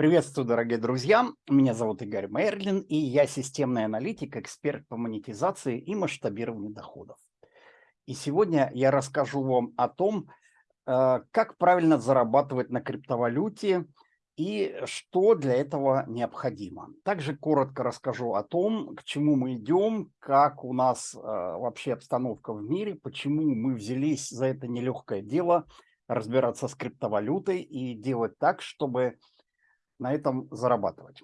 Приветствую, дорогие друзья. Меня зовут Игорь Мерлин, и я системный аналитик, эксперт по монетизации и масштабированию доходов. И сегодня я расскажу вам о том, э, как правильно зарабатывать на криптовалюте и что для этого необходимо. Также коротко расскажу о том, к чему мы идем, как у нас э, вообще обстановка в мире, почему мы взялись за это нелегкое дело разбираться с криптовалютой и делать так, чтобы на этом зарабатывать.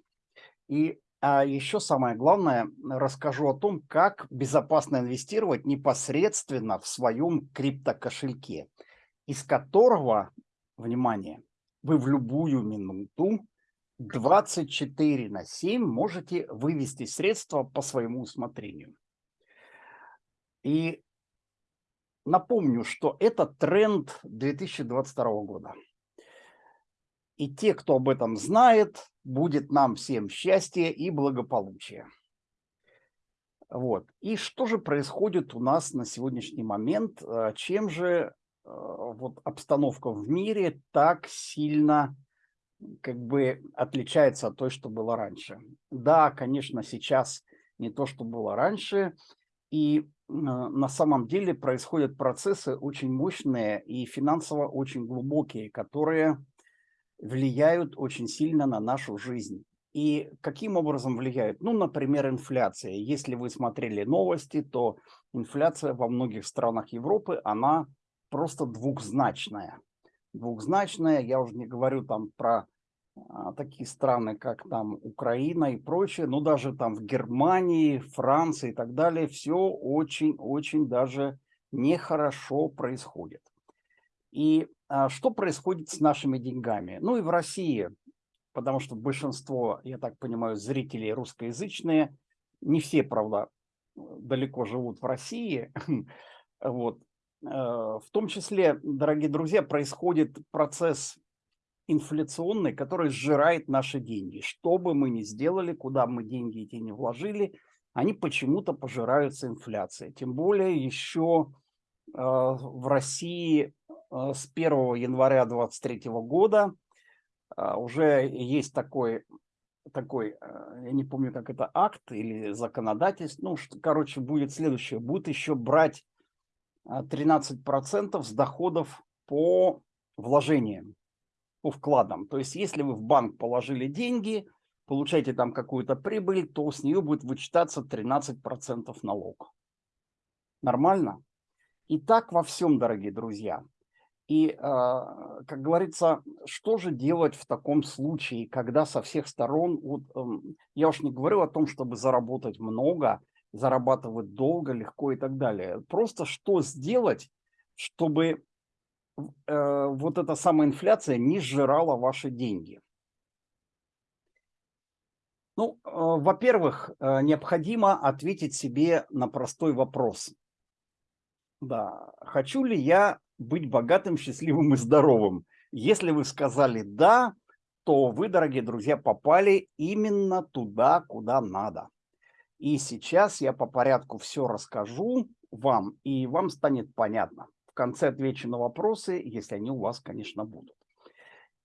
И а еще самое главное, расскажу о том, как безопасно инвестировать непосредственно в своем криптокошельке, из которого, внимание, вы в любую минуту 24 на 7 можете вывести средства по своему усмотрению. И напомню, что это тренд 2022 года. И те, кто об этом знает, будет нам всем счастье и благополучие. Вот. И что же происходит у нас на сегодняшний момент? Э, чем же э, вот обстановка в мире так сильно как бы отличается от той, что было раньше? Да, конечно, сейчас не то, что было раньше. И э, на самом деле происходят процессы очень мощные и финансово очень глубокие, которые влияют очень сильно на нашу жизнь. И каким образом влияют? Ну, например, инфляция. Если вы смотрели новости, то инфляция во многих странах Европы, она просто двухзначная. Двухзначная, я уже не говорю там про а, такие страны, как там Украина и прочее, но даже там в Германии, Франции и так далее, все очень-очень даже нехорошо происходит. И что происходит с нашими деньгами? Ну и в России, потому что большинство, я так понимаю, зрителей русскоязычные, не все, правда, далеко живут в России, вот. А, в том числе, дорогие друзья, происходит процесс инфляционный, который сжирает наши деньги. Что бы мы ни сделали, куда мы деньги эти не вложили, они почему-то пожираются инфляцией. Тем более еще э, в России с 1 января 2023 года а, уже есть такой, такой, э, я не помню, как это, акт или законодательство, ну, что, короче, будет следующее, будет еще брать 13% а, с доходов по вложениям, по вкладам. То есть, если вы в банк положили деньги, получаете там какую-то прибыль, то с нее будет вычитаться 13% налог. Нормально? И так во всем, дорогие друзья. И, а, как говорится, что же делать в таком случае, когда со всех сторон, вот, эм, я уж не говорю о том, чтобы заработать много, зарабатывать долго, легко и так далее. Просто что сделать, чтобы э, вот эта самая инфляция не сжирала ваши деньги? Ну, э, во-первых, э, необходимо ответить себе на простой вопрос. Да, хочу ли я быть богатым, счастливым и здоровым. Если вы сказали «да», то вы, дорогие друзья, попали именно туда, куда надо. И сейчас я по порядку все расскажу вам, и вам станет понятно. В конце отвечу на вопросы, если они у вас, конечно, будут.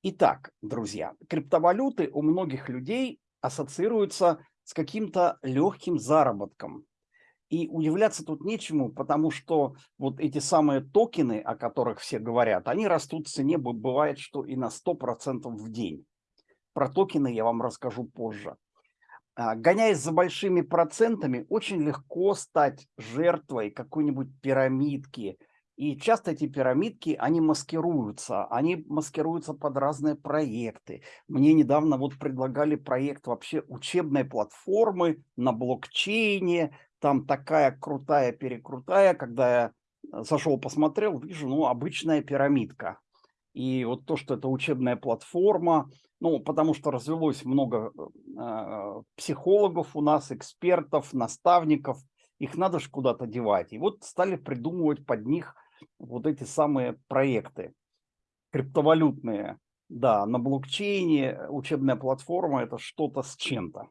Итак, друзья, криптовалюты у многих людей ассоциируются с каким-то легким заработком, и удивляться тут нечему, потому что вот эти самые токены, о которых все говорят, они растут в цене, бывает, что и на 100% в день. Про токены я вам расскажу позже. А, гоняясь за большими процентами, очень легко стать жертвой какой-нибудь пирамидки. И часто эти пирамидки, они маскируются, они маскируются под разные проекты. Мне недавно вот предлагали проект вообще учебной платформы на блокчейне, там такая крутая-перекрутая, когда я э, зашел, посмотрел, вижу, ну, обычная пирамидка. И вот то, что это учебная платформа, ну, потому что развелось много э, психологов у нас, экспертов, наставников, их надо же куда-то девать. И вот стали придумывать под них вот эти самые проекты криптовалютные. Да, на блокчейне учебная платформа – это что-то с чем-то.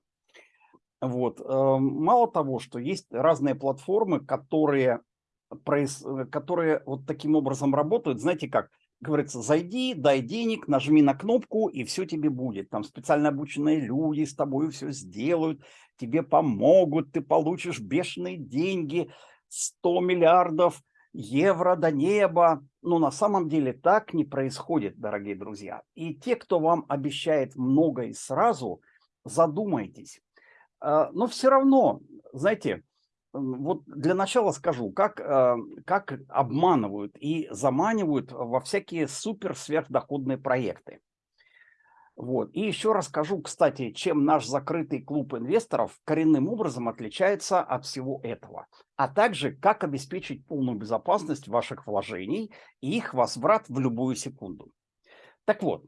Вот. Эм, мало того, что есть разные платформы, которые, которые вот таким образом работают. Знаете как? говорится, зайди, дай денег, нажми на кнопку, и все тебе будет. Там специально обученные люди с тобой все сделают, тебе помогут, ты получишь бешеные деньги, 100 миллиардов евро до неба. Но на самом деле так не происходит, дорогие друзья. И те, кто вам обещает много и сразу, задумайтесь. А, но все равно, знаете, вот для начала скажу, как, а, как обманывают и заманивают во всякие супер-сверхдоходные проекты. Вот. И еще расскажу, кстати, чем наш закрытый клуб инвесторов коренным образом отличается от всего этого, а также как обеспечить полную безопасность ваших вложений и их возврат в любую секунду. Так вот,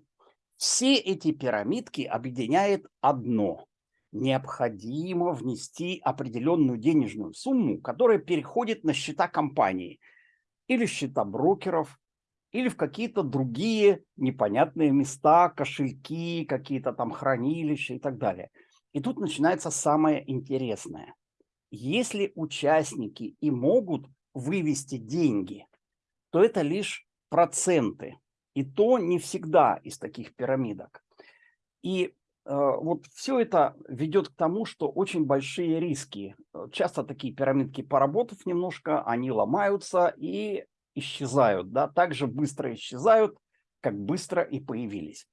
все эти пирамидки объединяет одно необходимо внести определенную денежную сумму, которая переходит на счета компании или счета брокеров, или в какие-то другие непонятные места, кошельки, какие-то там хранилища и так далее. И тут начинается самое интересное. Если участники и могут вывести деньги, то это лишь проценты. И то не всегда из таких пирамидок. И вот все это ведет к тому, что очень большие риски. Э, часто такие пирамидки, поработав немножко, они ломаются и исчезают. Да? Так же быстро исчезают, как быстро и появились.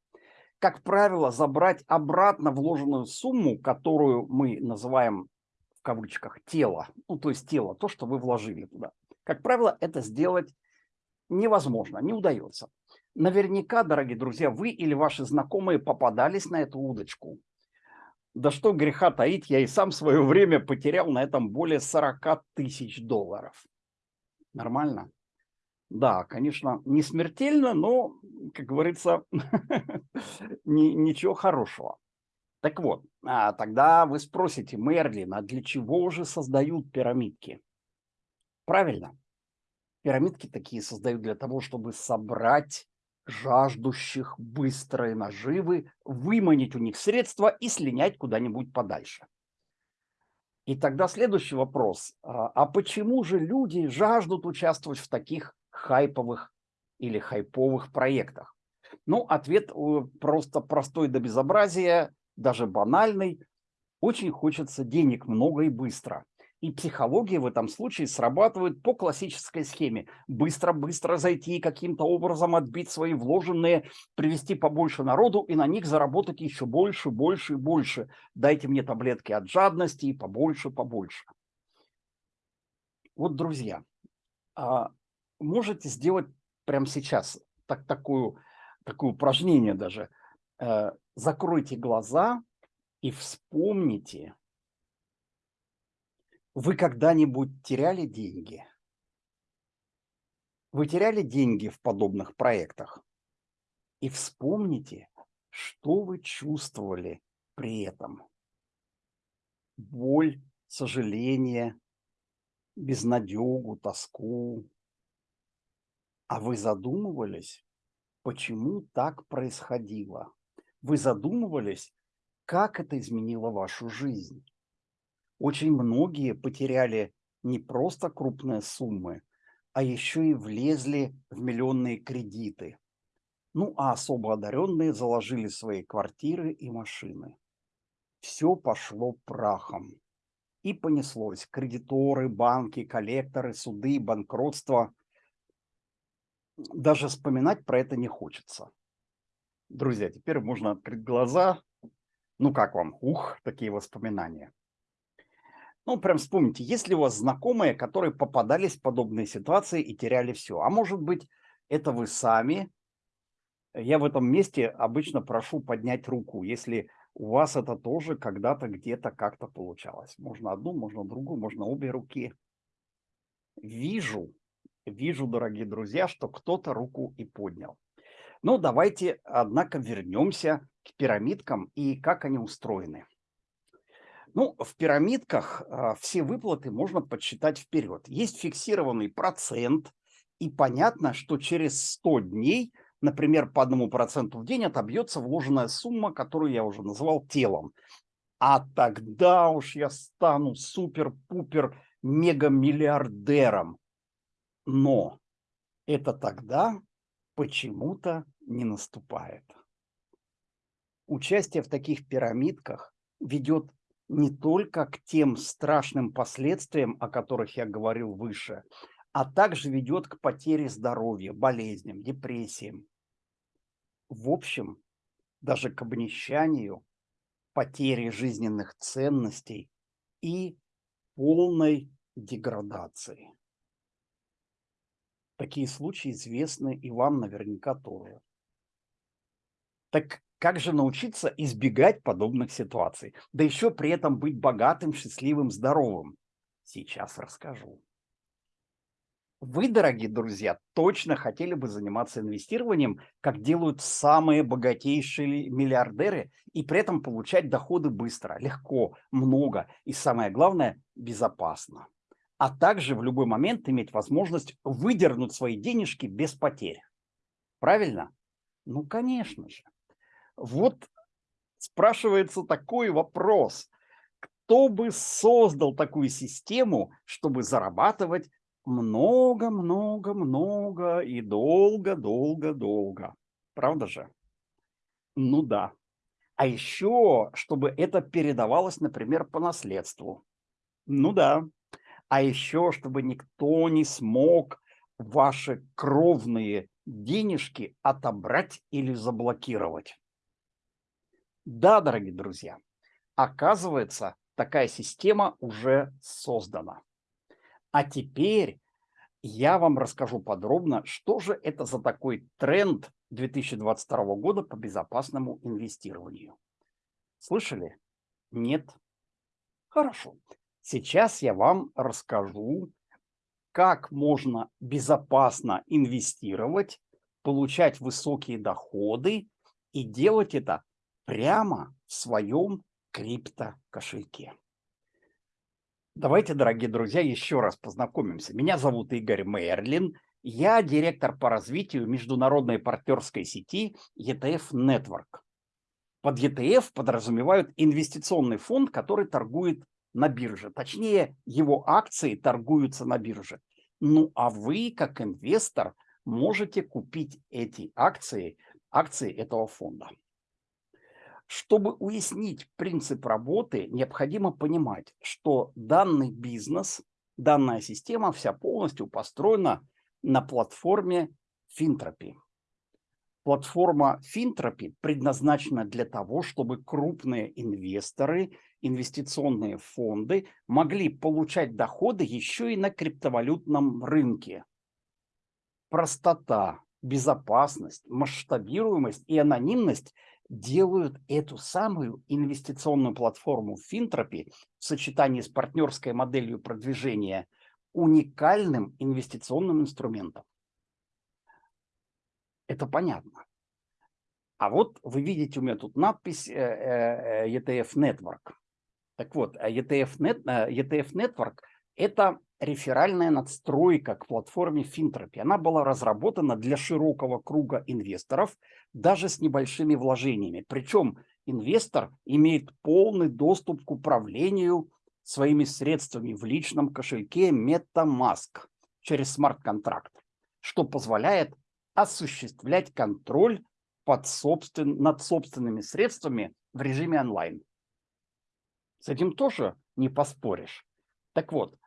Как правило, забрать обратно вложенную сумму, которую мы называем в кавычках тело, ну то есть тело, то, что вы вложили туда. Как правило, это сделать невозможно, не удается. Наверняка, дорогие друзья, вы или ваши знакомые попадались на эту удочку. Да что греха таить, я и сам свое время потерял на этом более 40 тысяч долларов. Нормально? Да, конечно, не смертельно, но, как говорится, ничего хорошего. Так вот, а тогда вы спросите, Мерлин, а для чего же создают пирамидки? Правильно, пирамидки такие создают для того, чтобы собрать жаждущих быстрой наживы, выманить у них средства и слинять куда-нибудь подальше. И тогда следующий вопрос. А, а почему же люди жаждут участвовать в таких хайповых или хайповых проектах? Ну, ответ э, просто простой до безобразия, даже банальный. Очень хочется денег много и быстро. И психология в этом случае срабатывает по классической схеме. Быстро-быстро зайти, каким-то образом отбить свои вложенные, привести побольше народу и на них заработать еще больше, больше и больше. Дайте мне таблетки от жадности и побольше, побольше. Вот, друзья, а, можете сделать прямо сейчас так, такую, такое упражнение даже. Э, закройте глаза и вспомните, вы когда-нибудь теряли деньги? Вы теряли деньги в подобных проектах? И вспомните, что вы чувствовали при этом. Боль, сожаление, безнадегу, тоску. А вы задумывались, почему так происходило? Вы задумывались, как это изменило вашу жизнь? Очень многие потеряли не просто крупные суммы, а еще и влезли в миллионные кредиты. Ну, а особо одаренные заложили свои квартиры и машины. Все пошло прахом. И понеслось. Кредиторы, банки, коллекторы, суды, банкротство. Даже вспоминать про это не хочется. Друзья, теперь можно открыть глаза. Ну, как вам? Ух, такие воспоминания. Ну, прям вспомните, есть ли у вас знакомые, которые попадались в подобные ситуации и теряли все? А может быть, это вы сами? Я в этом месте обычно прошу поднять руку, если у вас это тоже когда-то где-то как-то получалось. Можно одну, можно другую, можно обе руки. Вижу, вижу, дорогие друзья, что кто-то руку и поднял. Ну, давайте, однако, вернемся к пирамидкам и как они устроены. Ну, в пирамидках а, все выплаты можно подсчитать вперед. Есть фиксированный процент, и понятно, что через 100 дней, например, по одному проценту в день отобьется вложенная сумма, которую я уже называл телом. А тогда уж я стану супер-пупер мегамиллиардером. Но это тогда, почему-то не наступает. Участие в таких пирамидках ведет не только к тем страшным последствиям, о которых я говорил выше, а также ведет к потере здоровья, болезням, депрессиям. В общем, даже к обнищанию, потере жизненных ценностей и полной деградации. Такие случаи известны и вам наверняка тоже. Так как же научиться избегать подобных ситуаций? Да еще при этом быть богатым, счастливым, здоровым. Сейчас расскажу. Вы, дорогие друзья, точно хотели бы заниматься инвестированием, как делают самые богатейшие миллиардеры, и при этом получать доходы быстро, легко, много и, самое главное, безопасно. А также в любой момент иметь возможность выдернуть свои денежки без потерь. Правильно? Ну, конечно же. Вот спрашивается такой вопрос. Кто бы создал такую систему, чтобы зарабатывать много-много-много и долго-долго-долго. Правда же? Ну да. А еще, чтобы это передавалось, например, по наследству. Ну да. А еще, чтобы никто не смог ваши кровные денежки отобрать или заблокировать. Да, дорогие друзья, оказывается, такая система уже создана. А теперь я вам расскажу подробно, что же это за такой тренд 2022 года по безопасному инвестированию. Слышали? Нет? Хорошо. Сейчас я вам расскажу, как можно безопасно инвестировать, получать высокие доходы и делать это прямо в своем крипто-кошельке. Давайте, дорогие друзья, еще раз познакомимся. Меня зовут Игорь Мерлин. Я директор по развитию международной партнерской сети ETF Network. Под ETF подразумевают инвестиционный фонд, который торгует на бирже. Точнее, его акции торгуются на бирже. Ну а вы, как инвестор, можете купить эти акции, акции этого фонда. Чтобы уяснить принцип работы, необходимо понимать, что данный бизнес, данная система вся полностью построена на платформе Финтропи. Платформа Финтропи предназначена для того, чтобы крупные инвесторы, инвестиционные фонды могли получать доходы еще и на криптовалютном рынке. Простота, безопасность, масштабируемость и анонимность делают эту самую инвестиционную платформу Финтропи в сочетании с партнерской моделью продвижения уникальным инвестиционным инструментом. Это понятно. А вот вы видите у меня тут надпись э, э, ETF Network. Так вот, Net, ETF Network – это реферальная надстройка к платформе Финтропи. Она была разработана для широкого круга инвесторов, даже с небольшими вложениями. Причем инвестор имеет полный доступ к управлению своими средствами в личном кошельке MetaMask через смарт-контракт, что позволяет осуществлять контроль под собствен... над собственными средствами в режиме онлайн. С этим тоже не поспоришь. Так вот,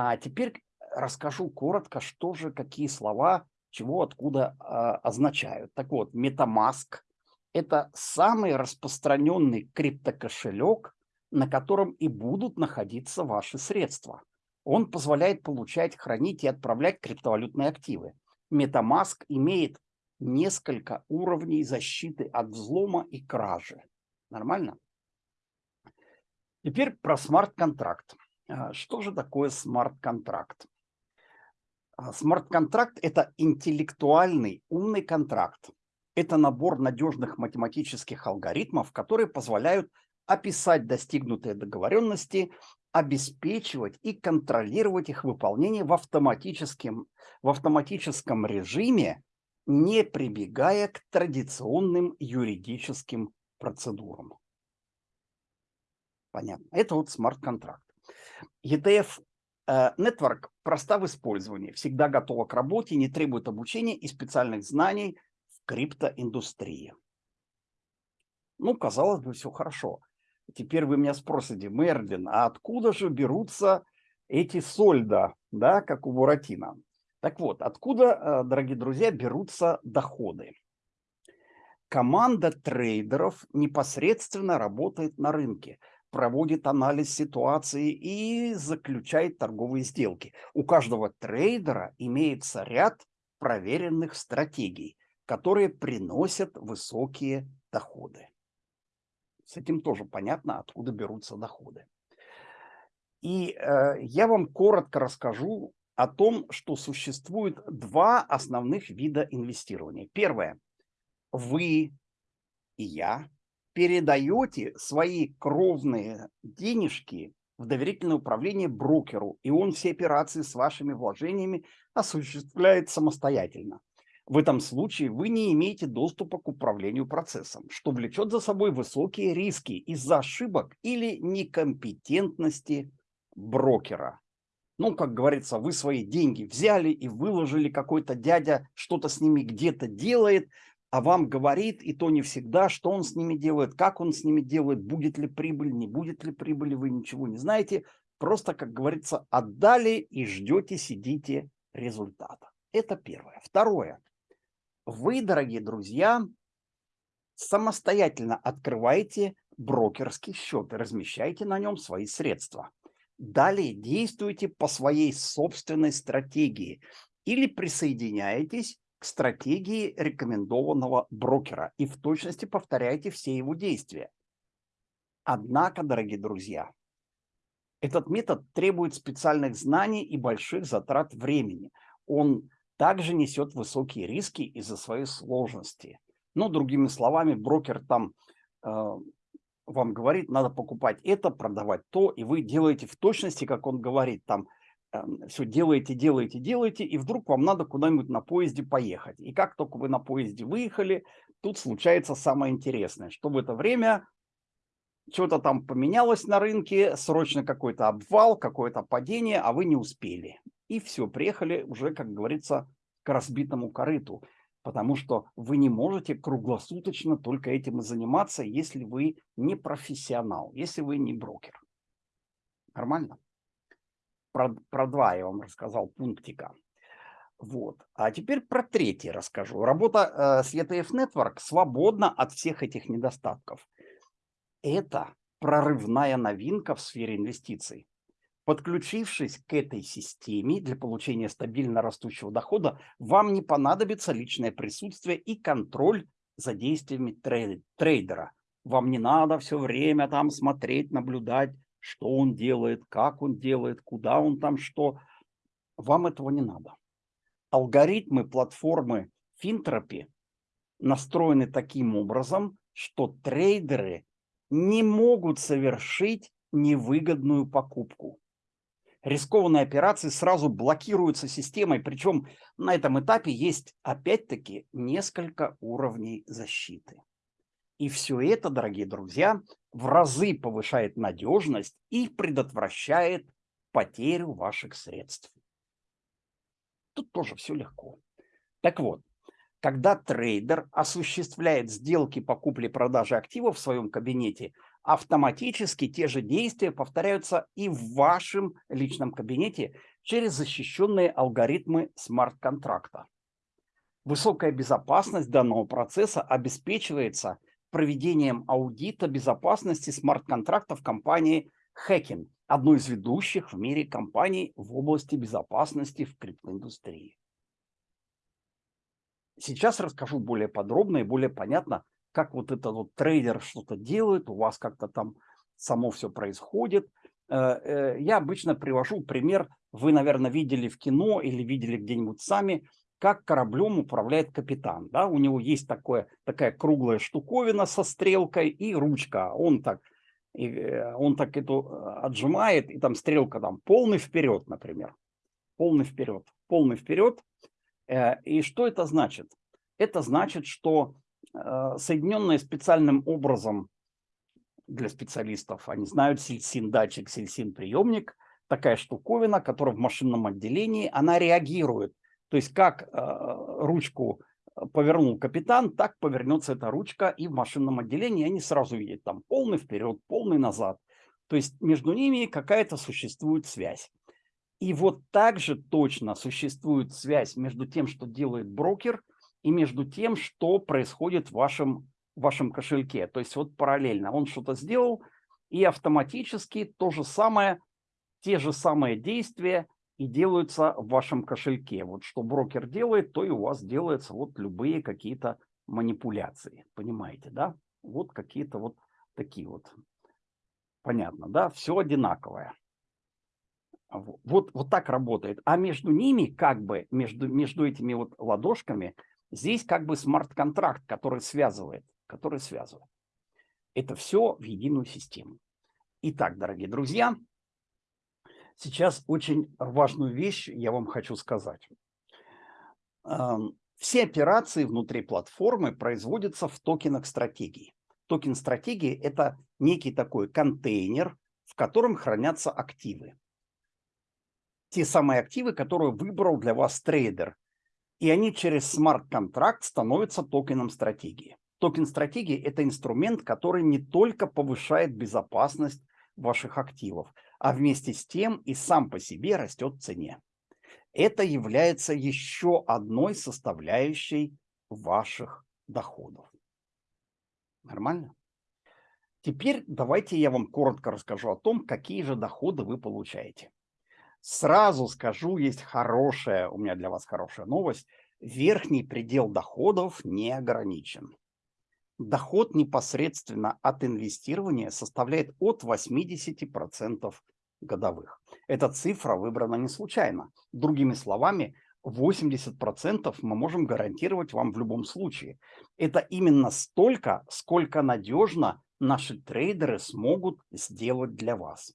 а теперь расскажу коротко, что же, какие слова, чего, откуда э, означают. Так вот, MetaMask – это самый распространенный криптокошелек, на котором и будут находиться ваши средства. Он позволяет получать, хранить и отправлять криптовалютные активы. MetaMask имеет несколько уровней защиты от взлома и кражи. Нормально? Теперь про смарт-контракт. А, что же такое смарт-контракт? А, смарт-контракт – это интеллектуальный умный контракт. Это набор надежных математических алгоритмов, которые позволяют описать достигнутые договоренности, обеспечивать и контролировать их выполнение в автоматическом, в автоматическом режиме, не прибегая к традиционным юридическим процедурам. Понятно. Это вот смарт-контракт. ETF Network проста в использовании, всегда готова к работе, не требует обучения и специальных знаний в криптоиндустрии. Ну, казалось бы, все хорошо. Теперь вы меня спросите, Мерлин, а откуда же берутся эти сольда, да, как у Буратино? Так вот, откуда, э, дорогие друзья, берутся доходы? Команда трейдеров непосредственно работает на рынке, проводит анализ ситуации и заключает торговые сделки. У каждого трейдера имеется ряд проверенных стратегий, которые приносят высокие доходы. С этим тоже понятно, откуда берутся доходы. И э, я вам коротко расскажу о том, что существует два основных вида инвестирования. Первое. Вы и я передаете свои кровные денежки в доверительное управление брокеру, и он все операции с вашими вложениями осуществляет самостоятельно. В этом случае вы не имеете доступа к управлению процессом, что влечет за собой высокие риски из-за ошибок или некомпетентности брокера. Ну, как говорится, вы свои деньги взяли и выложили, какой-то дядя что-то с ними где-то делает, а вам говорит, и то не всегда, что он с ними делает, как он с ними делает, будет ли прибыль, не будет ли прибыли, вы ничего не знаете. Просто, как говорится, отдали и ждете, сидите результата. Это первое. Второе вы, дорогие друзья, самостоятельно открываете брокерский счет и размещаете на нем свои средства. Далее действуйте по своей собственной стратегии или присоединяетесь к стратегии рекомендованного брокера и в точности повторяйте все его действия. Однако, дорогие друзья, этот метод требует специальных знаний и больших затрат времени. Он также несет высокие риски из-за своей сложности. Ну, другими словами, брокер там э, вам говорит, надо покупать это, продавать то, и вы делаете в точности, как он говорит, там все делаете, делаете, делаете, и вдруг вам надо куда-нибудь на поезде поехать. И как только вы на поезде выехали, тут случается самое интересное, что в это время что-то там поменялось на рынке, срочно какой-то обвал, какое-то падение, а вы не успели. И все, приехали уже, как говорится, к разбитому корыту, потому что вы не можете круглосуточно только этим и заниматься, если вы не профессионал, если вы не брокер. Нормально? Про, про два я вам рассказал пунктика. Вот. А теперь про третий расскажу. Работа э, с ETF Network свободна от всех этих недостатков. Это прорывная новинка в сфере инвестиций. Подключившись к этой системе для получения стабильно растущего дохода, вам не понадобится личное присутствие и контроль за действиями трейдера. Вам не надо все время там смотреть, наблюдать, что он делает, как он делает, куда он там что. Вам этого не надо. Алгоритмы платформы Финтропи настроены таким образом, что трейдеры не могут совершить невыгодную покупку рискованные операции сразу блокируются системой, причем на этом этапе есть опять-таки несколько уровней защиты. И все это, дорогие друзья, в разы повышает надежность и предотвращает потерю ваших средств. Тут тоже все легко. Так вот, когда трейдер осуществляет сделки по купле-продаже активов в своем кабинете – автоматически те же действия повторяются и в вашем личном кабинете через защищенные алгоритмы смарт-контракта. Высокая безопасность данного процесса обеспечивается проведением аудита безопасности смарт-контрактов компании Hacking, одной из ведущих в мире компаний в области безопасности в криптоиндустрии. Сейчас расскажу более подробно и более понятно, как вот этот вот трейдер что-то делает, у вас как-то там само все происходит. Э, э, я обычно привожу пример, вы, наверное, видели в кино или видели где-нибудь сами, как кораблем управляет капитан. Да? У него есть такое, такая круглая штуковина со стрелкой и ручка. Он так, и, э, он так эту отжимает, и там стрелка там полный вперед, например. Полный вперед, полный вперед. И что это значит? Это значит, что Э, соединенные специальным образом для специалистов, они знают сельсин датчик, сельсин приемник, такая штуковина, которая в машинном отделении, она реагирует. То есть как э, ручку повернул капитан, так повернется эта ручка и в машинном отделении они сразу видят там полный вперед, полный назад. То есть между ними какая-то существует связь. И вот также точно существует связь между тем, что делает брокер, и между тем, что происходит в вашем, в вашем кошельке. То есть вот параллельно он что-то сделал, и автоматически то же самое, те же самые действия и делаются в вашем кошельке. Вот что брокер делает, то и у вас делаются вот любые какие-то манипуляции. Понимаете, да? Вот какие-то вот такие вот. Понятно, да? Все одинаковое. Вот, вот так работает. А между ними, как бы, между, между этими вот ладошками, здесь как бы смарт-контракт, который связывает, который связывает. Это все в единую систему. Итак, дорогие друзья, Сейчас очень важную вещь я вам хочу сказать. Все операции внутри платформы производятся в токенах стратегии. Токен стратегии – это некий такой контейнер, в котором хранятся активы. Те самые активы, которые выбрал для вас трейдер. И они через смарт-контракт становятся токеном стратегии. Токен стратегии – это инструмент, который не только повышает безопасность ваших активов, а вместе с тем и сам по себе растет в цене. Это является еще одной составляющей ваших доходов. Нормально? Теперь давайте я вам коротко расскажу о том, какие же доходы вы получаете. Сразу скажу, есть хорошая, у меня для вас хорошая новость. Верхний предел доходов не ограничен доход непосредственно от инвестирования составляет от 80% годовых. Эта цифра выбрана не случайно. Другими словами, 80% мы можем гарантировать вам в любом случае. Это именно столько, сколько надежно наши трейдеры смогут сделать для вас.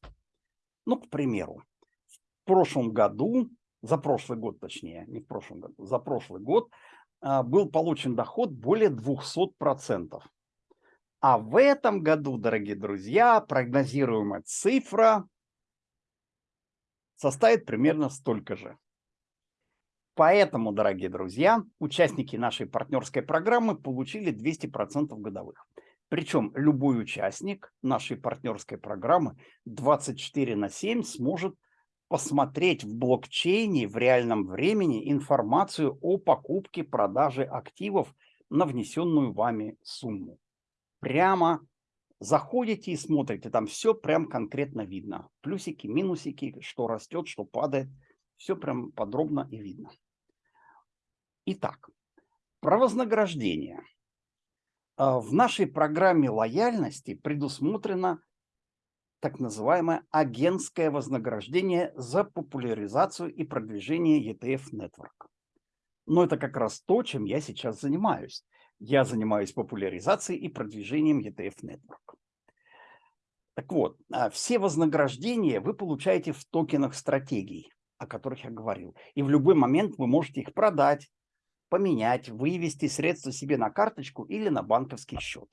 Ну, к примеру, в прошлом году, за прошлый год точнее, не в прошлом году, за прошлый год был получен доход более 200%. А в этом году, дорогие друзья, прогнозируемая цифра составит примерно столько же. Поэтому, дорогие друзья, участники нашей партнерской программы получили 200% годовых. Причем любой участник нашей партнерской программы 24 на 7 сможет посмотреть в блокчейне в реальном времени информацию о покупке, продаже активов на внесенную вами сумму. Прямо заходите и смотрите, там все прям конкретно видно. Плюсики, минусики, что растет, что падает. Все прям подробно и видно. Итак, про вознаграждение. А, в нашей программе лояльности предусмотрено так называемое агентское вознаграждение за популяризацию и продвижение ETF Network. Но это как раз то, чем я сейчас занимаюсь. Я занимаюсь популяризацией и продвижением ETF Network. Так вот, а, все вознаграждения вы получаете в токенах стратегий, о которых я говорил. И в любой момент вы можете их продать, поменять, вывести средства себе на карточку или на банковский счет.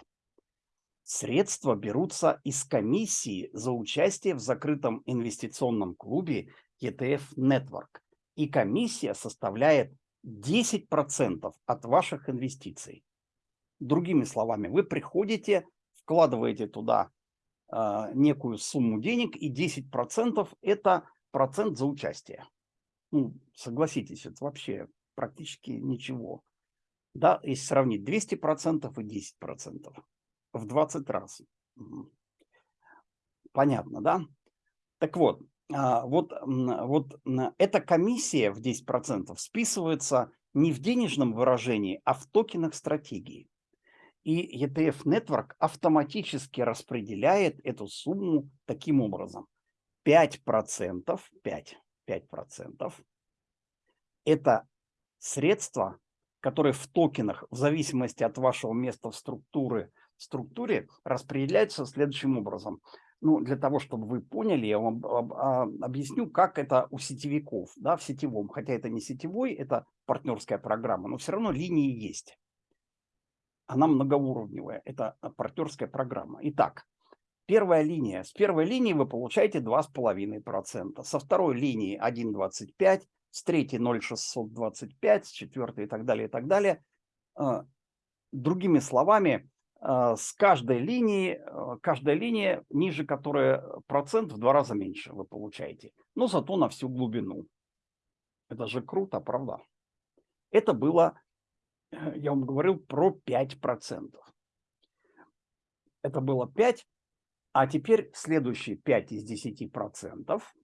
Средства берутся из комиссии за участие в закрытом инвестиционном клубе ETF Network. И комиссия составляет 10% от ваших инвестиций. Другими словами, вы приходите, вкладываете туда э, некую сумму денег, и 10% это процент за участие. Ну, согласитесь, это вообще практически ничего. Да, если сравнить 200% и 10% в 20 раз. Понятно, да? Так вот, а, вот, вот эта комиссия в 10% списывается не в денежном выражении, а в токенах стратегии. И ETF Network автоматически распределяет эту сумму таким образом. 5%, 5, 5% это средства, которые в токенах, в зависимости от вашего места в структуре, структуре распределяются следующим образом. Ну, для того, чтобы вы поняли, я вам а, объясню, как это у сетевиков, да, в сетевом. Хотя это не сетевой, это партнерская программа, но все равно линии есть. Она многоуровневая, это партнерская программа. Итак, Первая линия. С первой линии вы получаете 2,5%. Со второй линии 1,25%, с третьей 0,625, с четвертой и так далее, и так далее. А, другими словами, а, с каждой линии, а, каждая линия, ниже которой процент в два раза меньше вы получаете. Но зато на всю глубину. Это же круто, правда? Это было, я вам говорил, про 5%. Это было 5, а теперь следующие 5 из 10 процентов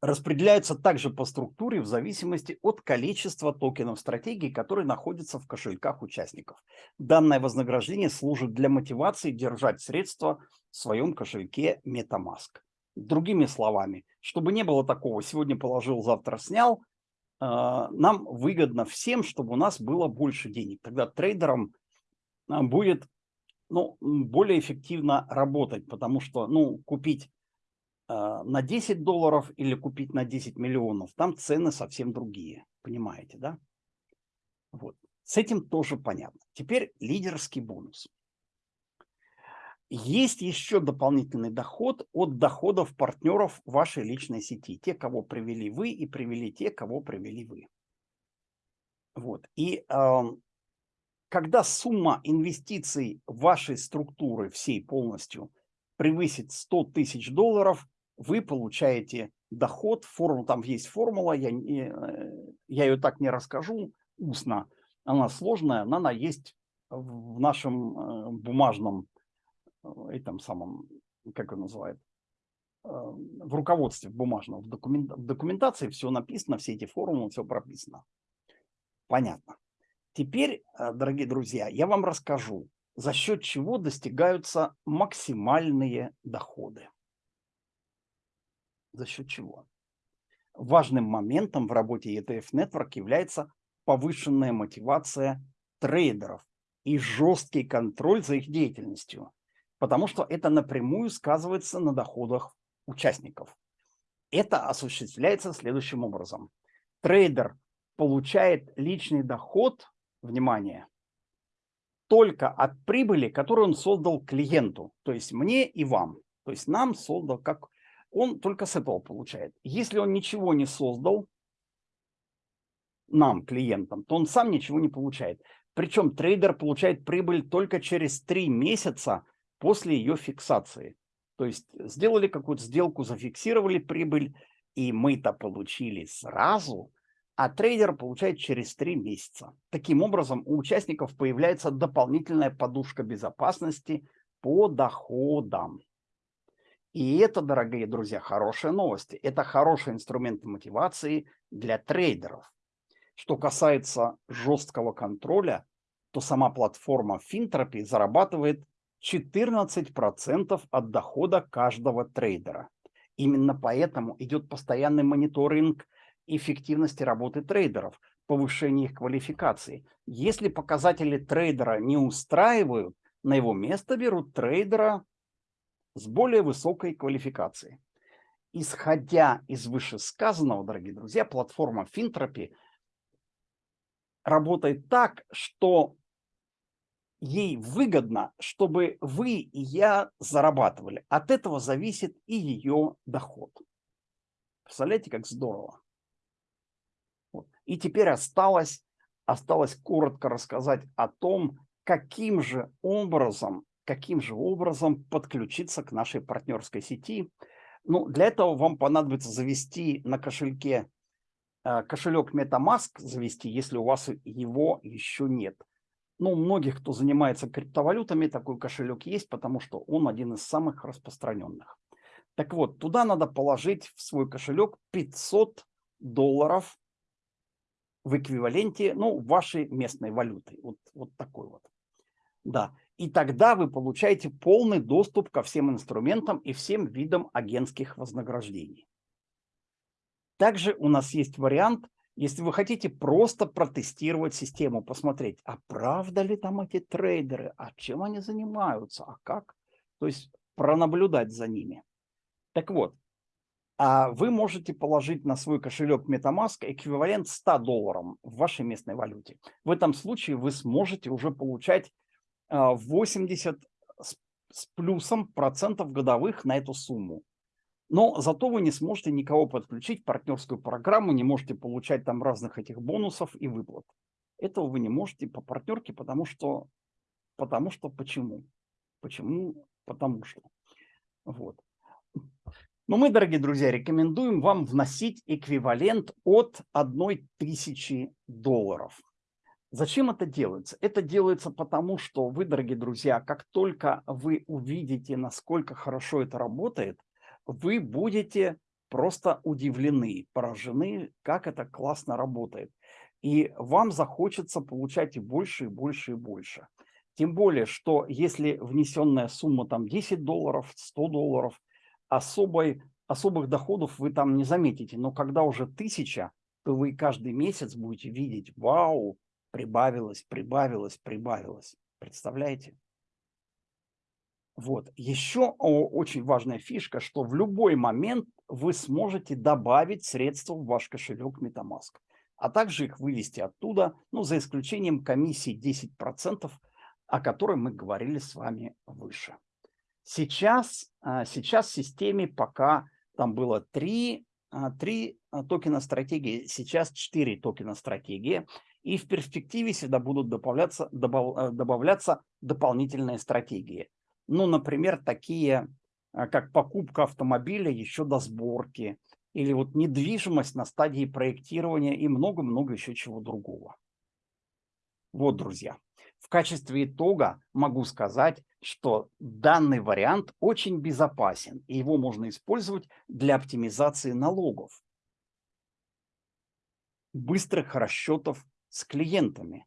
распределяются также по структуре в зависимости от количества токенов стратегии, которые находятся в кошельках участников. Данное вознаграждение служит для мотивации держать средства в своем кошельке MetaMask. Другими словами, чтобы не было такого, сегодня положил, завтра снял, э, нам выгодно всем, чтобы у нас было больше денег. Тогда трейдерам э, будет ну, более эффективно работать, потому что, ну, купить на 10 долларов или купить на 10 миллионов, там цены совсем другие, понимаете, да? Вот. С этим тоже понятно. Теперь лидерский бонус. Есть еще дополнительный доход от доходов партнеров вашей личной сети. Те, кого привели вы, и привели те, кого привели вы. Вот. И э, когда сумма инвестиций вашей структуры всей полностью превысит 100 тысяч долларов, вы получаете доход, форму, там есть формула, я, э, я ее так не расскажу устно, она сложная, но она есть в нашем э, бумажном, э, этом самом, как он называет, в руководстве бумажном, в, документ, в документации все написано, все эти формулы, все прописано. Понятно. Теперь, дорогие друзья, я вам расскажу, за счет чего достигаются максимальные доходы. За счет чего? Важным моментом в работе ETF Network является повышенная мотивация трейдеров и жесткий контроль за их деятельностью, потому что это напрямую сказывается на доходах участников. Это осуществляется следующим образом. Трейдер получает личный доход внимание, только от прибыли, которую он создал клиенту, то есть мне и вам. То есть нам создал, как он только с этого получает. Если он ничего не создал нам, клиентам, то он сам ничего не получает. Причем трейдер получает прибыль только через три месяца после ее фиксации. То есть сделали какую-то сделку, зафиксировали прибыль, и мы-то получили сразу, а трейдер получает через 3 месяца. Таким образом, у участников появляется дополнительная подушка безопасности по доходам. И это, дорогие друзья, хорошие новости. Это хороший инструмент мотивации для трейдеров. Что касается жесткого контроля, то сама платформа Финтропи зарабатывает 14% от дохода каждого трейдера. Именно поэтому идет постоянный мониторинг эффективности работы трейдеров, повышения их квалификации. Если показатели трейдера не устраивают, на его место берут трейдера с более высокой квалификацией. Исходя из вышесказанного, дорогие друзья, платформа Финтропи работает так, что ей выгодно, чтобы вы и я зарабатывали. От этого зависит и ее доход. Представляете, как здорово. И теперь осталось, осталось коротко рассказать о том, каким же образом, каким же образом подключиться к нашей партнерской сети. Ну, для этого вам понадобится завести на кошельке э, кошелек MetaMask, завести, если у вас его еще нет. Ну, у многих, кто занимается криптовалютами, такой кошелек есть, потому что он один из самых распространенных. Так вот, туда надо положить в свой кошелек 500 долларов в эквиваленте, ну, вашей местной валюты. Вот, вот такой вот. Да. И тогда вы получаете полный доступ ко всем инструментам и всем видам агентских вознаграждений. Также у нас есть вариант, если вы хотите просто протестировать систему, посмотреть, а правда ли там эти трейдеры, а чем они занимаются, а как, то есть пронаблюдать за ними. Так вот, а вы можете положить на свой кошелек MetaMask эквивалент 100 долларам в вашей местной валюте. В этом случае вы сможете уже получать 80 а, с плюсом процентов годовых на эту сумму. Но зато вы не сможете никого подключить в партнерскую программу, не можете получать там разных этих бонусов и выплат. Этого вы не можете по партнерке, потому что, потому что почему? Почему? Потому что. Вот. Но мы, дорогие друзья, рекомендуем вам вносить эквивалент от 1000 долларов. Зачем это делается? Это делается потому, что вы, дорогие друзья, как только вы увидите, насколько хорошо это работает, вы будете просто удивлены, поражены, как это классно работает. И вам захочется получать больше, и больше, и больше. Тем более, что если внесенная сумма там 10 долларов, 100 долларов, особой, особых доходов вы там не заметите. Но когда уже тысяча, то вы каждый месяц будете видеть, вау, прибавилось, прибавилось, прибавилось. Представляете? Вот. Еще очень важная фишка, что в любой момент вы сможете добавить средства в ваш кошелек MetaMask, а также их вывести оттуда, ну, за исключением комиссии 10%, о которой мы говорили с вами выше. Сейчас, а, сейчас в системе пока там было три, а, три токена стратегии, сейчас четыре токена стратегии и в перспективе сюда будут добавляться, добав, э, добавляться дополнительные стратегии. Ну, например, такие, э, как покупка автомобиля еще до сборки, или вот недвижимость на стадии проектирования и много-много еще чего другого. Вот, друзья, в качестве итога могу сказать, что данный вариант очень безопасен, и его можно использовать для оптимизации налогов, быстрых расчетов с клиентами,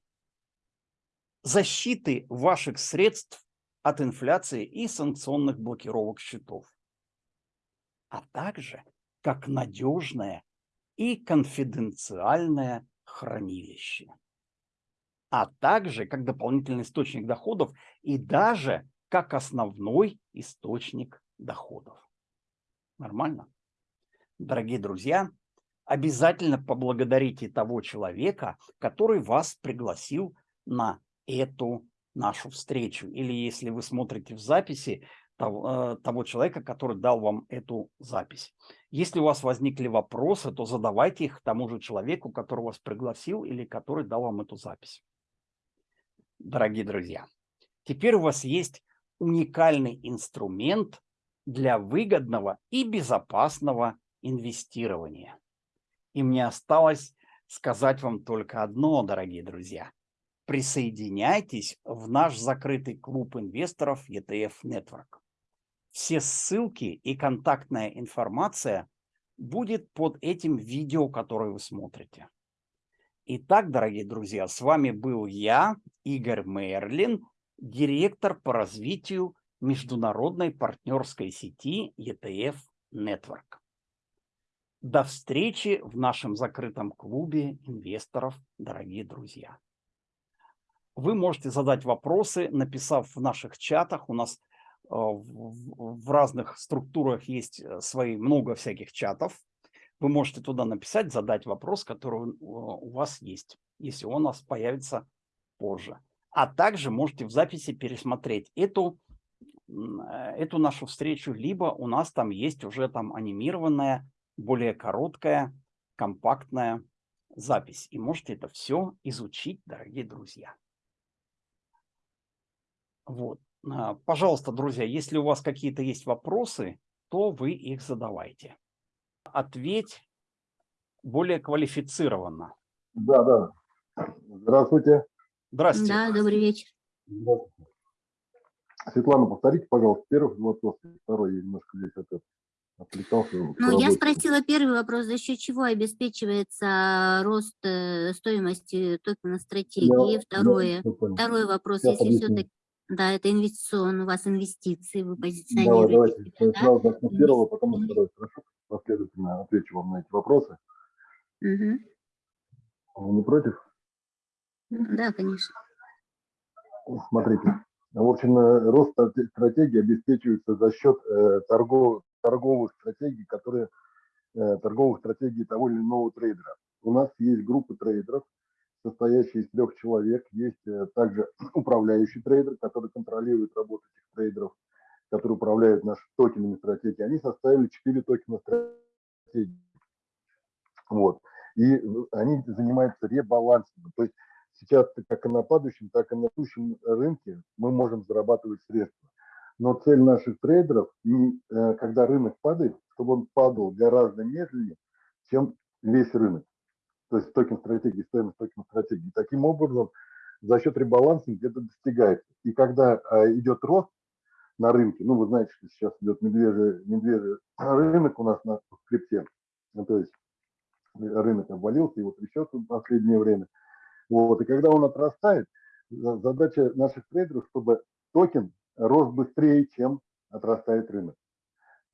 защиты ваших средств от инфляции и санкционных блокировок счетов, а также как надежное и конфиденциальное хранилище, а также как дополнительный источник доходов и даже как основной источник доходов. Нормально? Дорогие друзья, обязательно поблагодарите того человека, который вас пригласил на эту нашу встречу. Или если вы смотрите в записи, того, э, того человека, который дал вам эту запись. Если у вас возникли вопросы, то задавайте их тому же человеку, который вас пригласил или который дал вам эту запись. Дорогие друзья, теперь у вас есть уникальный инструмент для выгодного и безопасного инвестирования. И мне осталось сказать вам только одно, дорогие друзья. Присоединяйтесь в наш закрытый клуб инвесторов ETF Network. Все ссылки и контактная информация будет под этим видео, которое вы смотрите. Итак, дорогие друзья, с вами был я, Игорь Мерлин, директор по развитию международной партнерской сети ETF Network. До встречи в нашем закрытом клубе инвесторов, дорогие друзья. Вы можете задать вопросы, написав в наших чатах. У нас э, в разных структурах есть э, свои много всяких чатов. Вы можете туда написать, задать вопрос, который у вас есть, если он у нас появится позже. А также можете в записи пересмотреть эту, э, эту нашу встречу, либо у нас там есть уже там анимированная более короткая, компактная запись. И можете это все изучить, дорогие друзья. Вот. А, пожалуйста, друзья, если у вас какие-то есть вопросы, то вы их задавайте. Ответь более квалифицированно. Да, да. Здравствуйте. Здравствуйте. Да, добрый вечер. Здравствуйте. Светлана, повторите, пожалуйста, первый вопрос, второй немножко здесь опять отвлекался. Ну, я спросила первый вопрос, за счет чего обеспечивается рост э, стоимости токена стратегии. Да, Второе, да, второй вопрос, Сейчас если все-таки да, это инвестиционный, у вас инвестиции, вы позиционируете. Давай, давайте себя, сразу да? первого, потом второй. Хорошо, последовательно отвечу вам на эти вопросы. Угу. Вы не против? Да, конечно. Смотрите, в общем, э, рост стратегии обеспечивается за счет э, торгов, торговых стратегий, которые э, торговых стратегий того или иного трейдера. У нас есть группа трейдеров, состоящие из трех человек. Есть э, также управляющий трейдер, который контролирует работу этих трейдеров. которые управляют нашими токенами стратегии, они составили 4 токена стратегии. Вот. И они занимаются ребалансом. То есть сейчас как и на падающем, так и на растущем рынке мы можем зарабатывать средства. Но цель наших трейдеров, э, когда рынок падает, чтобы он падал гораздо медленнее, чем весь рынок. То есть токен стратегии, стоимость токен стратегии. Таким образом, за счет ребалансинга это достигается. И когда а, идет рост на рынке, ну, вы знаете, что сейчас идет медвежий, медвежий рынок у нас на крипте, ну, то есть рынок обвалился, вот трясет в последнее время. Вот, и когда он отрастает, задача наших трейдеров, чтобы токен рос быстрее, чем отрастает рынок.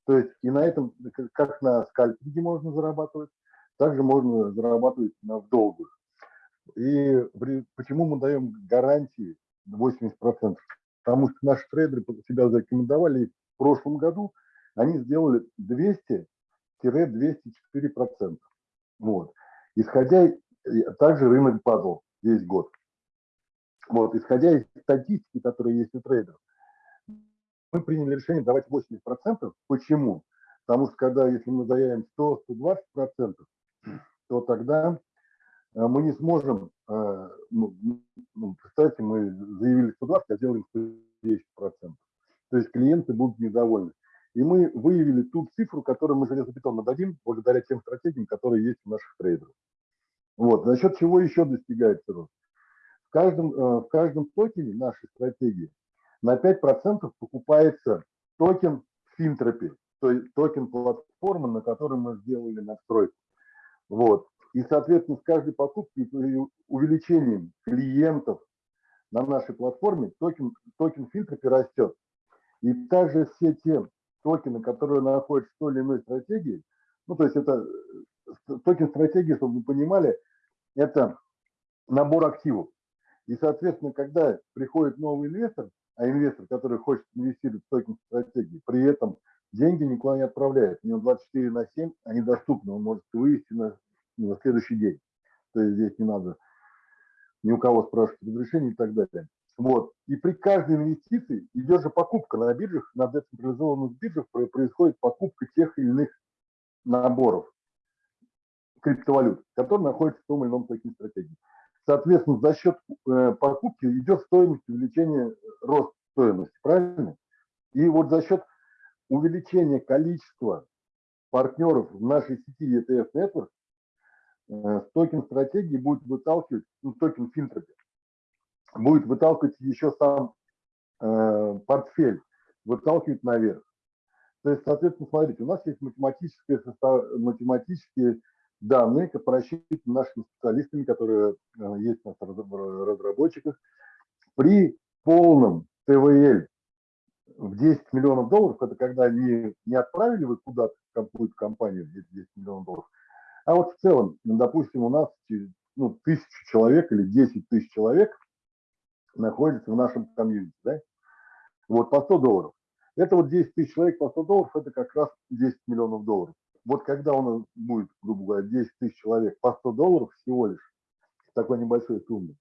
То есть и на этом, как на скальпинге можно зарабатывать, также можно зарабатывать на долгую. И почему мы даем гарантии 80%? Потому что наши трейдеры себя зарекомендовали, в прошлом году они сделали 200-204%. Вот. Исходя, также рынок падал весь год. Вот. Исходя из статистики, которая есть у трейдеров, мы приняли решение давать 80%. Почему? Потому что когда, если мы заявим 100-120%, то тогда э, мы не сможем, э, ну, ну, мы заявили 120, а сделаем 110%. То есть клиенты будут недовольны. И мы выявили ту цифру, которую мы железобетонно дадим благодаря тем стратегиям, которые есть у наших трейдеров. Вот. За счет чего еще достигается рост? В каждом, э, в каждом токене нашей стратегии на 5% покупается токен Fintropy, то есть токен платформы, на которой мы сделали настройку. Вот. И, соответственно, с каждой покупкой увеличением клиентов на нашей платформе токен, токен Fintropy растет. И также все те токены, которые находятся в той или иной стратегии, ну, то есть это э, токен стратегии, чтобы вы понимали, это набор активов. И, соответственно, когда приходит новый инвестор, а инвестор, который хочет инвестировать в токен стратегии, при этом деньги никуда не отправляет. У него 24 на 7, они доступны, он может вывести на, на следующий день. То есть здесь не надо ни у кого спрашивать разрешение и так далее. Вот. И при каждой инвестиции идет же покупка на биржах, на децентрализованных биржах происходит покупка тех или иных наборов криптовалют, которые находятся в том или ином токен стратегии. Соответственно, за счет э, покупки идет стоимость увеличения, рост стоимости, правильно? И вот за счет увеличения количества партнеров в нашей сети ETF Network э, токен стратегии будет выталкивать, ну, токен Fintropy, будет выталкивать еще сам э, портфель, выталкивать наверх. То есть, соответственно, смотрите, у нас есть математические, математические данные, просчитаны нашими специалистами, которые э, есть у нас в разработчиках. При полном TVL в 10 миллионов долларов, это когда не, не отправили вы куда-то в какую-то компанию 10 миллионов долларов, а вот в целом, допустим, у нас ну, тысячу человек или 10 тысяч человек находится в нашем комьюнити, да? Вот по 100 долларов. Это вот 10 тысяч человек по 100 долларов, это как раз 10 миллионов долларов. Вот когда у нас будет, грубо говоря, 10 тысяч человек по 100 долларов всего лишь, такой небольшой суммы,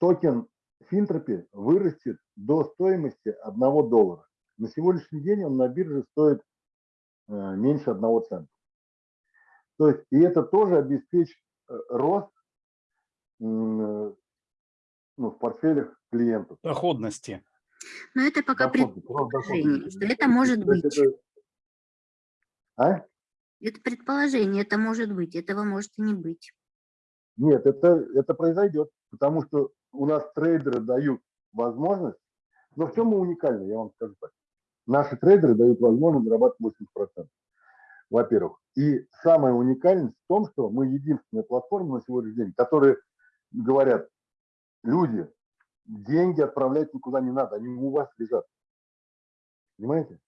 токен Финтропи вырастет до стоимости 1 доллара. На сегодняшний день он на бирже стоит э, меньше 1 цента. То есть, и это тоже обеспечит э, рост ну, в портфелях клиентов. Доходности. Но это пока предположение, что это может быть. Это, а? Это предположение, это может быть, этого может и не быть. Нет, это, это произойдет, потому что у нас трейдеры дают возможность, но в чем мы уникальны, я вам скажу так. Наши трейдеры дают возможность зарабатывать 80%, во-первых. И самая уникальность в том, что мы единственная платформа на сегодняшний день, которые говорят, люди, деньги отправлять никуда не надо, они у вас лежат. Понимаете?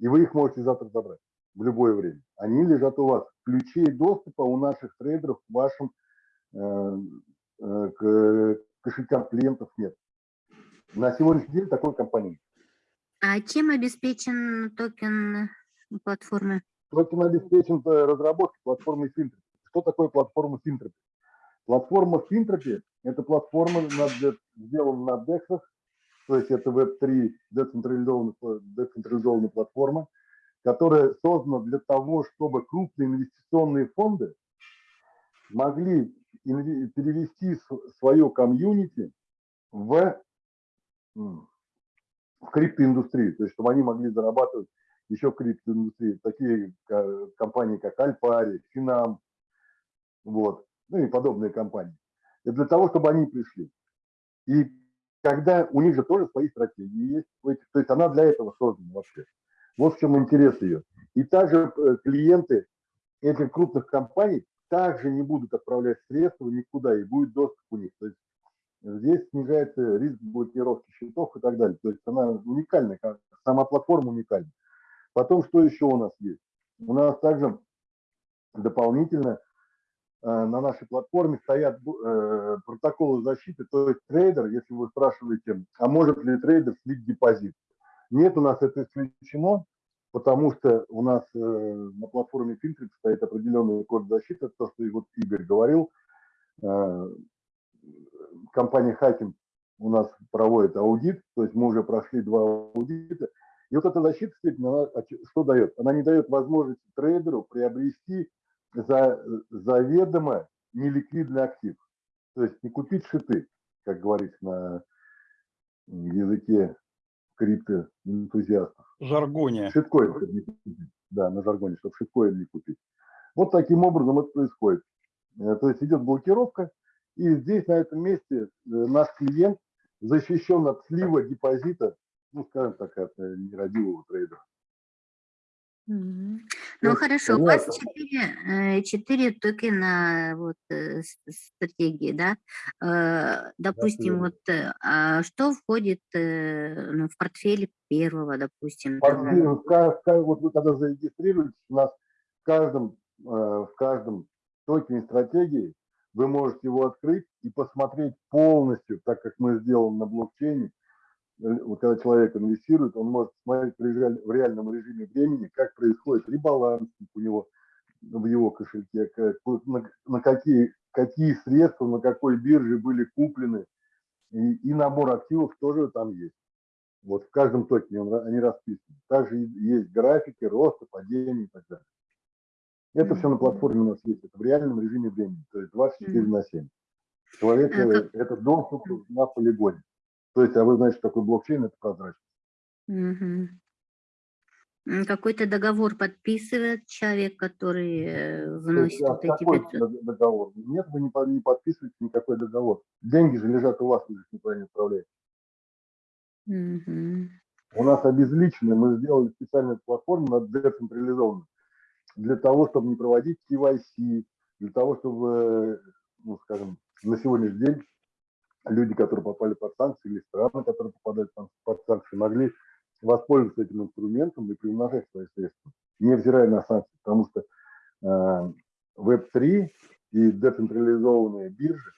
И вы их можете завтра забрать в любое время. Они лежат у вас. Ключей доступа у наших трейдеров к вашим э, к кошелькам клиентов нет. На сегодняшний день такой компании. А чем обеспечен токен платформы? Токен обеспечен э, разработкой платформы Fintropy. Что такое платформа Fintropy? Платформа Fintropy – это платформа, сделана на DEX, то есть это Web3 децентрализованная, децентрализованная платформа, которая создана для того, чтобы крупные инвестиционные фонды могли перевести свое комьюнити в, в криптоиндустрию, то есть чтобы они могли зарабатывать еще в криптоиндустрии, такие компании, как Альпари, Финам, вот, ну и подобные компании. И для того, чтобы они пришли. И когда у них же тоже свои стратегии есть, то есть она для этого создана вообще. Вот в чем интерес ее. И также э, клиенты этих крупных компаний также не будут отправлять средства никуда, и будет доступ у них. То есть здесь снижается риск блокировки счетов и так далее. То есть она уникальная, сама платформа уникальна. Потом, что еще у нас есть? У нас также дополнительно э, на нашей платформе стоят э, протоколы защиты, то есть трейдер, если вы спрашиваете, а может ли трейдер слить депозит? Нет, у нас это исключено, потому что у нас э, на платформе Fintropy стоит определенный код защиты, то, что и вот Игорь говорил. Э, компания Hacken у нас проводит аудит, то есть мы уже прошли два аудита. И вот эта защита, она что дает? Она не дает возможности трейдеру приобрести за, заведомо неликвидный актив. То есть не купить шиты, как говорится на языке криптоэнтузиастов. Жаргоне. Шиткоин, не купить. Да, на жаргоне, чтобы шиткоин не купить. Вот таким образом это происходит. Э, то есть идет блокировка, и здесь, на этом месте, э, наш клиент защищен от слива депозита, ну, скажем так, от э, нерадивого трейдера. Ну есть, хорошо, у вас четыре, четыре токена вот, стратегии, да? Допустим, вот а что входит ну, в портфель первого, допустим? Портфель, вот вы когда зарегистрируетесь, у нас в каждом, в каждом токене стратегии вы можете его открыть и посмотреть полностью, так как мы сделаем на блокчейне, вот когда человек инвестирует, он может смотреть в реальном режиме времени, как происходит ребаланс у него в его кошельке, как, на, на какие, какие средства, на какой бирже были куплены, и, и набор активов тоже там есть. Вот в каждом токене он, они расписаны. Также есть графики роста, падения и так далее. Это все на платформе у нас есть, это в реальном режиме времени, то есть 24 на 7. Человек, а это доступ на полигоне. То есть, а вы знаете, что такое блокчейн, это прозрачность. Угу. Какой-то договор подписывает человек, который э, вносит есть, а вот эти 500? договор? Нет, вы не, не подписываете никакой договор. Деньги же лежат у вас, вы их никуда не отправляете. Угу. У нас обезличены, мы сделали специальную платформу, децентрализованную, для того, чтобы не проводить KYC, для того, чтобы, ну, скажем, на сегодняшний день люди, которые попали под санкции, или страны, которые попадают под санкции, могли воспользоваться этим инструментом и приумножать свои средства, невзирая на санкции, потому что э, Web3 и децентрализованные биржи,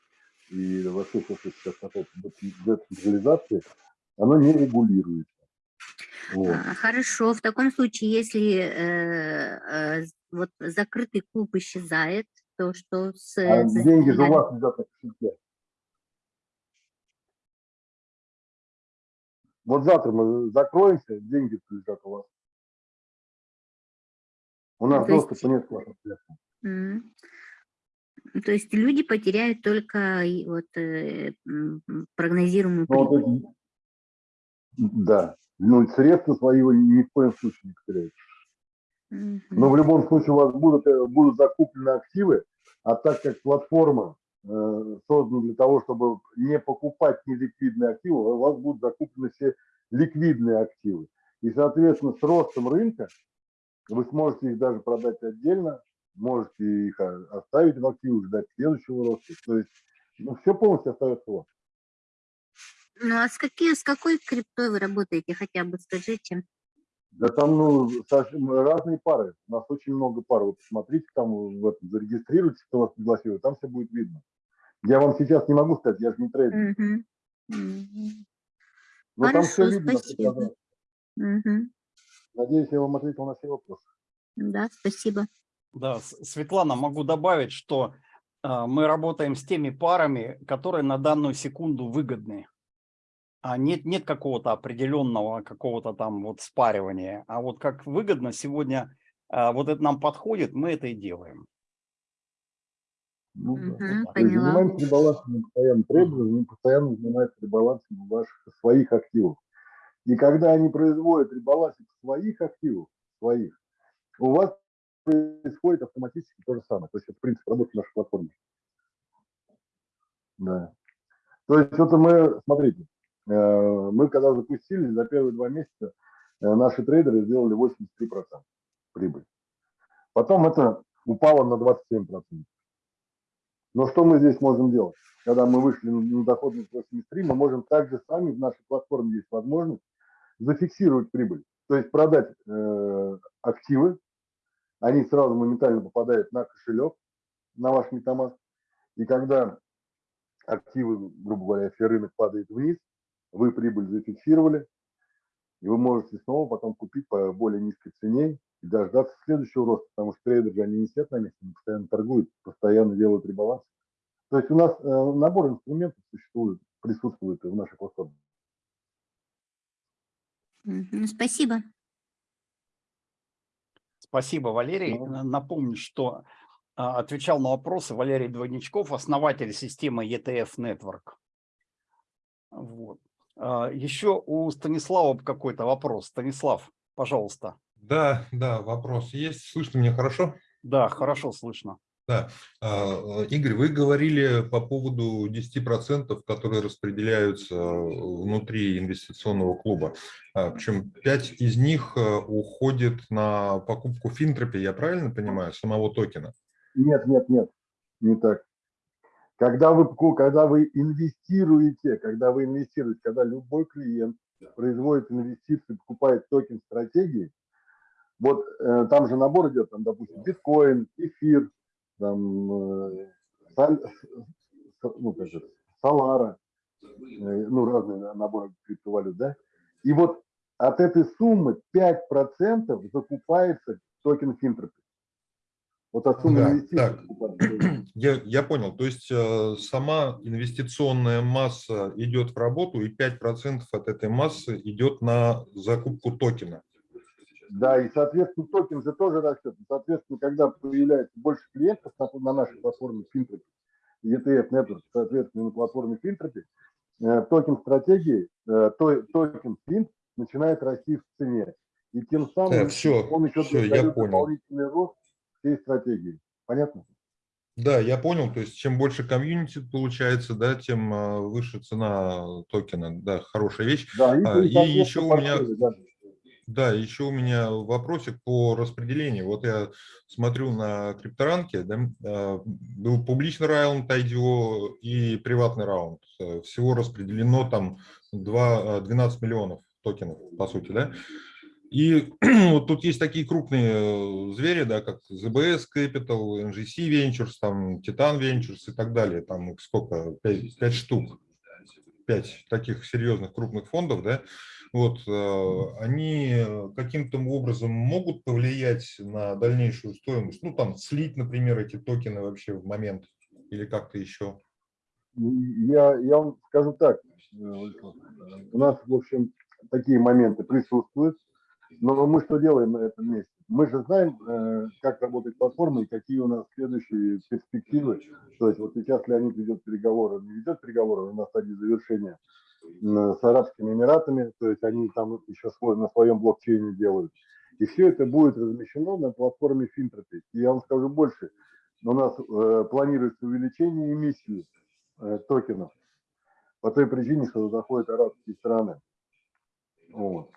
и вообще то, что сейчас касается децентрализации, оно не регулируется. Вот. А, хорошо, в таком случае, если э, э, вот закрытый клуб исчезает, то что с... А деньги же у вас лежат на кошельке. Вот завтра мы закроемся, деньги лежат у вас. У нас то доступа есть... нет к вашим средствам. Mm. То есть люди потеряют только вот, э, прогнозируемую ну, вот эти... Да, ну средства свои вы ни в коем случае не потеряете. Mm -hmm. Но в любом случае у вас будут, э, будут закуплены активы, а так как платформа создан для того, чтобы не покупать неликвидные активы, а у вас будут закуплены все ликвидные активы. И, соответственно, с ростом рынка вы сможете их даже продать отдельно, можете их оставить в активы, ждать следующего роста. То есть ну, все полностью остается у вас. Ну а с, какие, с какой криптой вы работаете, хотя бы скажите? Да там ну, разные пары. У нас очень много пар. Вот посмотрите, там в этом, зарегистрируйтесь, кто вас пригласил, там все будет видно. Я вам сейчас не могу сказать, я же не трейдер. Угу. Угу. Но Хорошо, там все видно. Спасибо. Угу. Надеюсь, я вам ответил на все вопросы. Да, спасибо. Да, Светлана, могу добавить, что э, мы работаем с теми парами, которые на данную секунду выгодны. А нет, нет какого-то определенного, какого-то там вот спаривания. А вот как выгодно сегодня, а, вот это нам подходит, мы это и делаем. Ну, да. Есть поняла. занимаемся ребалансом постоянно мы постоянно занимаемся ребалансом ваших своих активов. И когда они производят ребалансик своих активов, своих, у вас происходит автоматически то же самое. То есть это принцип работы нашей платформы. Да. То есть это мы, смотрите, э, мы когда запустили, за первые два месяца э, наши трейдеры сделали 83% прибыль. Потом это упало на 27%. Но что мы здесь можем делать? Когда мы вышли на доходность 83, мы можем также сами в нашей платформе есть возможность зафиксировать прибыль. То есть продать э, активы, они сразу моментально попадают на кошелек, на ваш MetaMask. И когда активы, грубо говоря, если рынок падает вниз, вы прибыль зафиксировали, и вы можете снова потом купить по более низкой цене и дождаться следующего роста, потому что трейдеры же они не сидят на месте, они постоянно торгуют, постоянно делают ребаланс. То есть у нас э, набор инструментов существует, присутствует в нашей платформе. Спасибо. Спасибо, Валерий. Ну. Напомню, что а, отвечал на вопросы Валерий Двойничков, основатель системы ETF Network. Вот. А, Еще у Станислава какой-то вопрос. Станислав, пожалуйста. Да, да, вопрос есть. Слышно меня хорошо? Да, хорошо слышно. Да. А, Игорь, вы говорили по поводу 10%, которые распределяются внутри инвестиционного клуба. А, Причем 5 из них э, уходит на покупку Финтропи, я правильно понимаю, самого токена? Нет, нет, нет, не так. Когда вы, когда вы инвестируете, когда вы инвестируете, когда любой клиент производит инвестиции, покупает токен стратегии, вот э, там же набор идет, там, допустим, биткоин, эфир, там, э, саль- ну, как это, Solana, э, ну, разные на- наборы криптовалют, да? И вот от этой суммы 5% закупается токен Fintropy. Вот от суммы Да, инвестиций. так. Я, я понял. То есть э, сама инвестиционная масса идет в работу, и 5% от этой массы идет на закупку токена. Да, и, соответственно, токен же тоже растет. И, Соответственно, когда появляется больше клиентов на, на нашей платформе Fintropy, ETF Network, соответственно, на платформе Fintropy, э, токен стратегии, э, то- токен Fint начинает расти в цене. И тем самым Так, всё, он еще всё, я понял. дополнительный рост всей стратегии. Понятно? Да, я понял. То есть чем больше комьюнити получается, да, тем э, выше цена токена. Да, хорошая вещь. Да, и, А, и соответственно, еще у меня- портфели, да. Еще у меня вопросик по распределению. Вот я смотрю на крипторанке, да, э, был публичный раунд IDO и приватный раунд. Э, Всего распределено там 2, э, 12 миллионов токенов, по сути, да. И вот тут есть такие крупные э, звери, да, как ZBS Capital, NGC Ventures, там Titan Ventures и так далее. Там сколько? 5, штук. 5 таких серьезных крупных фондов, да. Вот, э, они э, каким-то образом могут повлиять на дальнейшую стоимость? Ну, там, слить, например, эти токены вообще в момент или как-то еще? Я, я вам скажу так, э, у нас, в общем, такие моменты присутствуют, но мы что делаем на этом месте? Мы же знаем, э, как работает платформа и какие у нас следующие перспективы. То есть вот сейчас Леонид ведет переговоры, не ведет переговоры, у нас стадии завершения с Арабскими Эмиратами, то есть они там еще свой, на своем блокчейне делают. И все это будет размещено на платформе Финтропи. И я вам скажу больше, у нас э, планируется увеличение эмиссии э, токенов по той причине, что заходят арабские страны. Вот.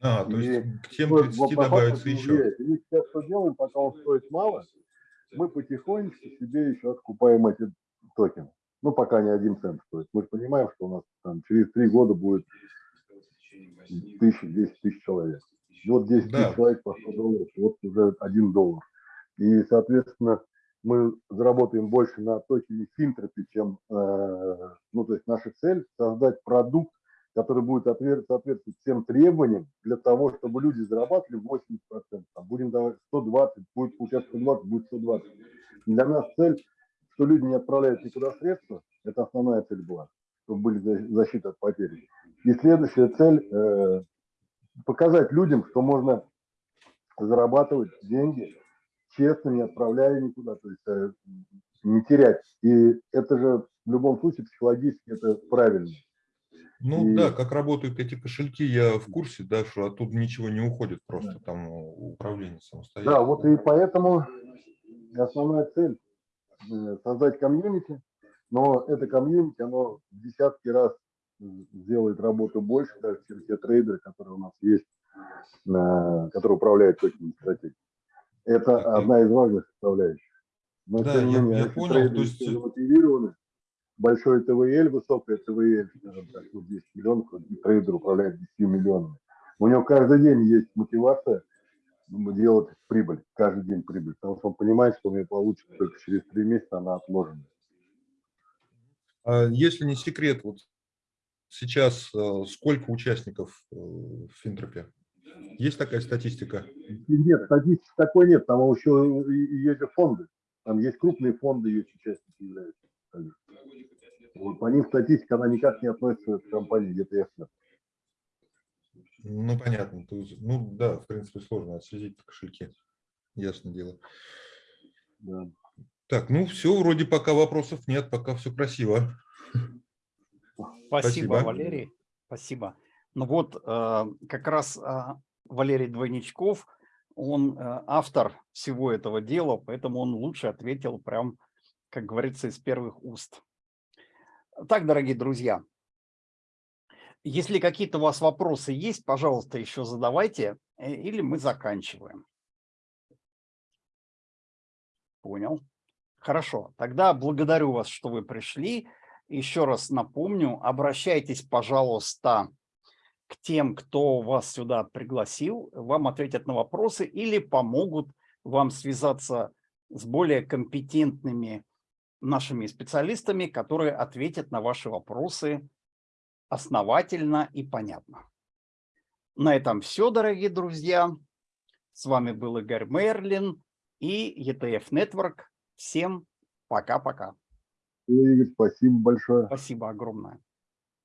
А, то И есть к тем Вот 30 по факту добавится это еще. влияет. И мы сейчас что делаем, пока он стоит мало, мы потихонечку себе еще откупаем эти токены. Ну, пока не один цент стоит. Мы же понимаем, что у нас там через три года будет тысяча, 10 тысяч человек. И вот 10 Да. тысяч человек по 100 долларов, вот уже один доллар. И, соответственно, мы заработаем больше на токене Финтропи, чем, э, ну, то есть наша цель создать продукт, который будет соответствовать всем требованиям для того, чтобы люди зарабатывали 80%. Там будем давать 120, будет получаться 120, будет 120. Для нас цель, что люди не отправляют никуда средства, это основная цель была. чтобы были за- защита от потерь. И следующая цель э, показать людям, что можно зарабатывать деньги честно, не отправляя никуда, то есть э, не терять. И это же в любом случае психологически это правильно. Ну И- да, как работают эти кошельки, я в курсе, да, что оттуда ничего не уходит, просто там э, управление самостоятельно. Да, вот и поэтому основная цель создать комьюнити, но это комьюнити, оно в десятки раз э, сделает работу больше, даже чем те трейдеры, которые у нас есть, э, которые управляют точными стратегиями. Это одна из важных составляющих. Но Да, тем не я- менее, я если понял, то есть- все замотивированы, большой ТВЛ, высокая ТВЛ, скажем так, ну, 10 миллионов, и трейдер управляет 10 миллионами. У него каждый день есть мотивация ну, делать прибыль, каждый день прибыль, потому что он понимает, что у него получится только через три месяца, она отложена. А если не секрет, вот сейчас э, сколько участников э, в Финтропе? Есть такая статистика? Нет, статистики такой нет, там еще есть фонды, там есть крупные фонды, есть участники являются. Вот, по ним статистика, она никак не относится к компании ETF. Ну, понятно. то есть, ну, да, в принципе, сложно отследить кошельки. Ясно дело. Да. Так, ну все, вроде пока вопросов нет, пока все красиво. Спасибо, Спасибо. Валерий. Спасибо. Ну вот, э, как раз э, Валерий Двойничков, он э, автор всего этого дела, поэтому он лучше ответил прям, как говорится, из первых уст. Так, дорогие друзья, если какие-то у вас вопросы есть, пожалуйста, еще задавайте, э, или мы заканчиваем. Понял. Хорошо, тогда благодарю вас, что вы пришли. Еще раз напомню, обращайтесь, пожалуйста, к тем, кто вас сюда пригласил, вам ответят на вопросы или помогут вам связаться с более компетентными нашими специалистами, которые ответят на ваши вопросы основательно и понятно. На этом все, дорогие друзья. С вами был Игорь Мерлин и ETF Network. Всем пока-пока. Игорь, спасибо большое. Спасибо огромное.